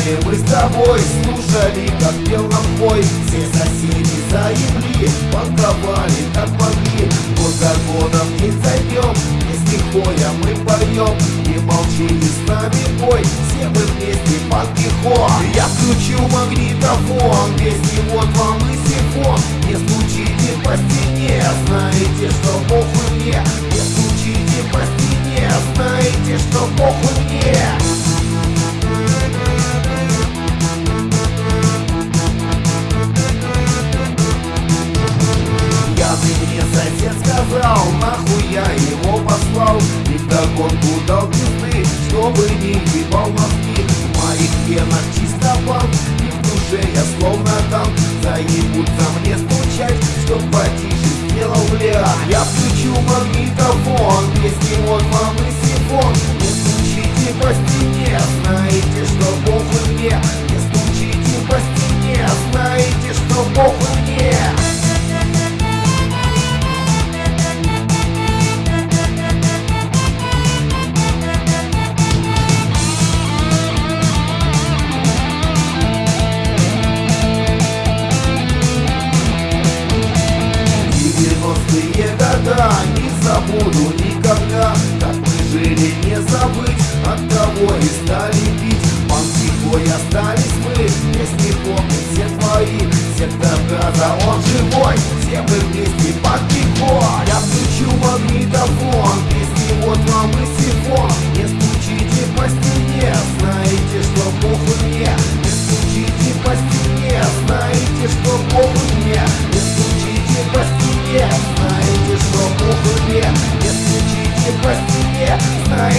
Вспоминаем мы с тобой, слушали, как пел нам бой. Все соседи за земли банковали, как могли. Год за не зайдем, если хоя мы поем. Не молчи, с нами бой, все мы вместе под пихо Я включу магнитофон, песни вот вам и сифон. Не стучите по стене, знаете, что похуй мне. Не нахуй я его послал. И вдогонку дал пизды, чтобы не ебал мозги. В моих венах чисто банк, и в душе я словно танк Заебутся мне стучать, чтоб потише сделал бля Я включу магнитофон, песни вот вам и сифон никогда. Как мы жили, не забыть От кого и стали пить Панкихой остались мы Песни помнят все твои. Сектор газа, он живой Все мы вместе под пико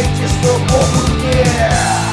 Знаете, что Бог мне?